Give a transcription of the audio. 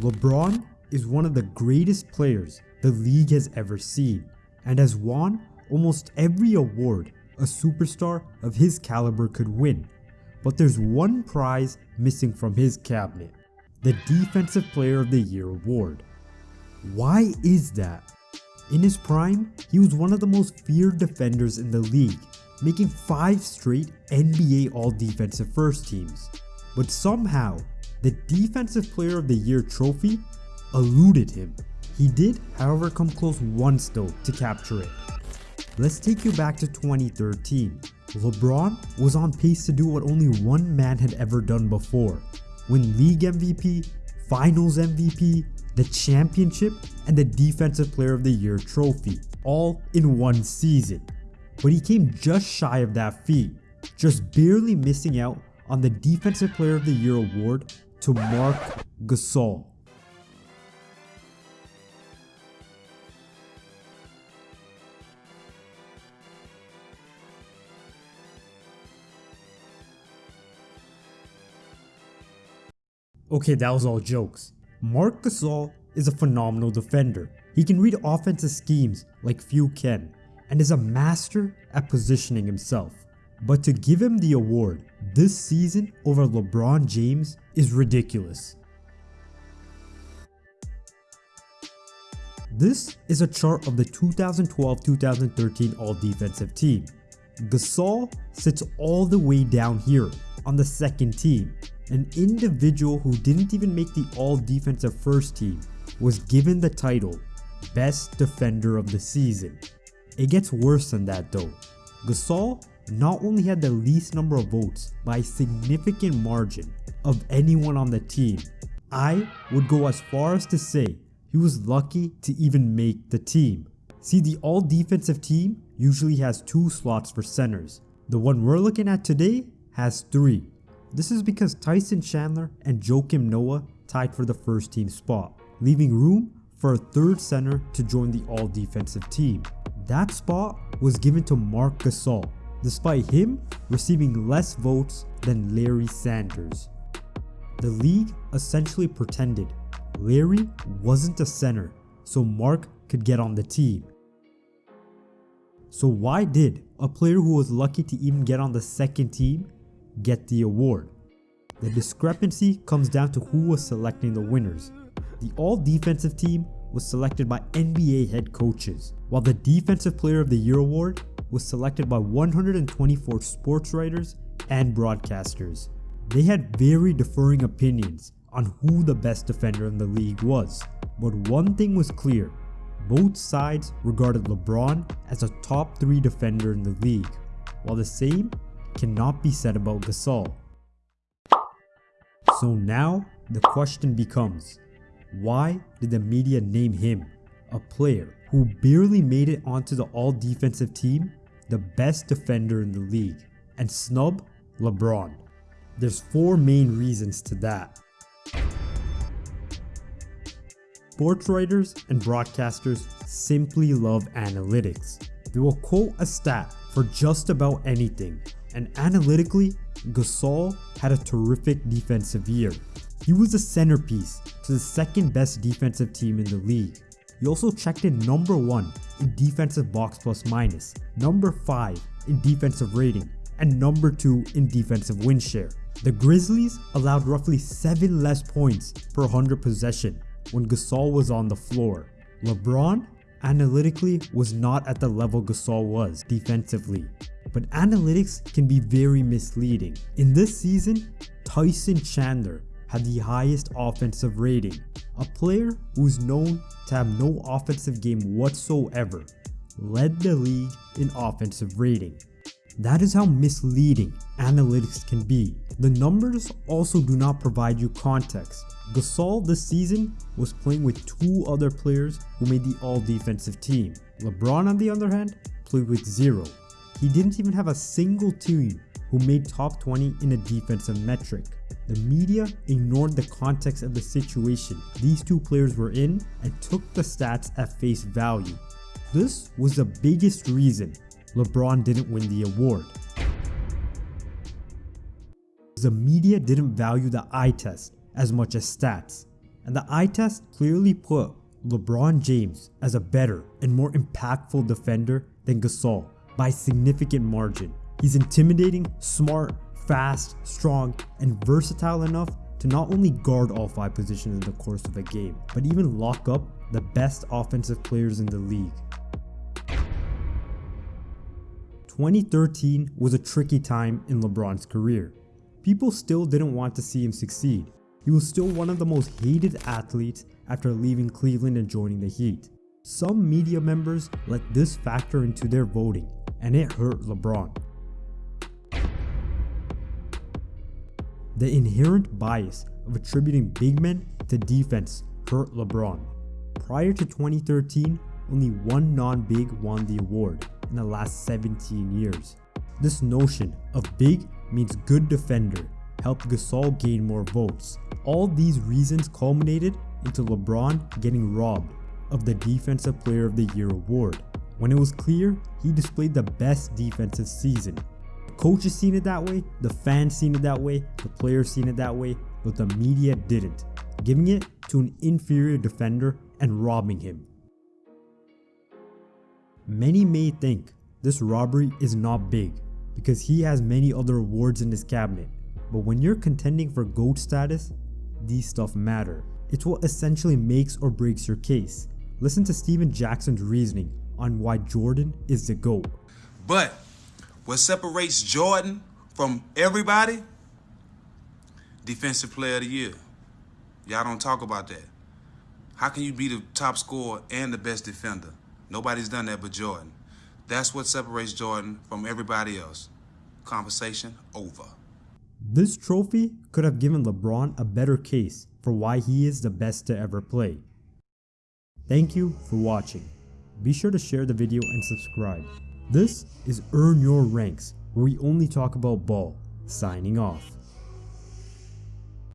LeBron is one of the greatest players the league has ever seen and has won almost every award a superstar of his caliber could win. But there's one prize missing from his cabinet, the Defensive Player of the Year award. Why is that? In his prime, he was one of the most feared defenders in the league, making 5 straight NBA All-Defensive First Teams. But somehow, the Defensive Player of the Year trophy eluded him. He did, however, come close once though to capture it. Let's take you back to 2013. LeBron was on pace to do what only one man had ever done before. Win league MVP, finals MVP, the championship, and the defensive player of the year trophy, all in one season. But he came just shy of that feat, just barely missing out on the defensive player of the year award to Marc Gasol. Okay, that was all jokes. Marc Gasol is a phenomenal defender. He can read offensive schemes like few can, and is a master at positioning himself. But to give him the award this season over LeBron James is ridiculous. This is a chart of the 2012-2013 All-Defensive team. Gasol sits all the way down here on the second team an individual who didn't even make the all defensive first team was given the title best defender of the season. It gets worse than that though. Gasol not only had the least number of votes by a significant margin of anyone on the team, I would go as far as to say he was lucky to even make the team. See the all defensive team usually has two slots for centers. The one we're looking at today has three. This is because Tyson Chandler and Joakim Noah tied for the first team spot, leaving room for a third center to join the all defensive team. That spot was given to Marc Gasol, despite him receiving less votes than Larry Sanders. The league essentially pretended Larry wasn't a center, so Marc could get on the team. So why did a player who was lucky to even get on the second team get the award. The discrepancy comes down to who was selecting the winners. The all defensive team was selected by NBA head coaches, while the Defensive Player of the Year award was selected by 124 sports writers and broadcasters. They had very differing opinions on who the best defender in the league was, but one thing was clear, both sides regarded LeBron as a top 3 defender in the league, while the same cannot be said about Gasol. So now the question becomes, why did the media name him, a player who barely made it onto the all defensive team, the best defender in the league, and snub LeBron? There's four main reasons to that. Sports writers and broadcasters simply love analytics. They will quote a stat for just about anything and analytically, Gasol had a terrific defensive year. He was the centerpiece to the second best defensive team in the league. He also checked in number 1 in defensive box plus minus, number 5 in defensive rating, and number 2 in defensive win share. The Grizzlies allowed roughly 7 less points per 100 possession when Gasol was on the floor. LeBron analytically was not at the level Gasol was defensively but analytics can be very misleading. In this season, Tyson Chandler had the highest offensive rating, a player who's known to have no offensive game whatsoever, led the league in offensive rating. That is how misleading analytics can be. The numbers also do not provide you context. Gasol this season was playing with two other players who made the all defensive team. LeBron on the other hand played with zero. He didn't even have a single team who made top 20 in a defensive metric. The media ignored the context of the situation these two players were in and took the stats at face value. This was the biggest reason LeBron didn't win the award. The media didn't value the eye test as much as stats. and the eye test clearly put LeBron James as a better and more impactful defender than Gasol by significant margin. He's intimidating, smart, fast, strong, and versatile enough to not only guard all 5 positions in the course of a game, but even lock up the best offensive players in the league. 2013 was a tricky time in LeBron's career. People still didn't want to see him succeed. He was still one of the most hated athletes after leaving Cleveland and joining the Heat. Some media members let this factor into their voting, and it hurt LeBron. The inherent bias of attributing big men to defense hurt LeBron. Prior to 2013, only one non-big won the award, in the last 17 years. This notion of big means good defender helped Gasol gain more votes. All these reasons culminated into LeBron getting robbed of the Defensive Player of the Year award. When it was clear he displayed the best defensive season. Coaches seen it that way, the fans seen it that way, the players seen it that way, but the media didn't, giving it to an inferior defender and robbing him. Many may think this robbery is not big because he has many other awards in his cabinet, but when you're contending for GOAT status, these stuff matter. It's what essentially makes or breaks your case. Listen to Stephen Jackson's reasoning on why Jordan is the GOAT. But what separates Jordan from everybody? Defensive player of the year. Y'all don't talk about that. How can you be the top scorer and the best defender? Nobody's done that but Jordan. That's what separates Jordan from everybody else. Conversation over. This trophy could have given LeBron a better case for why he is the best to ever play. Thank you for watching. Be sure to share the video and subscribe. This is Earn Your Ranks, where we only talk about ball. Signing off.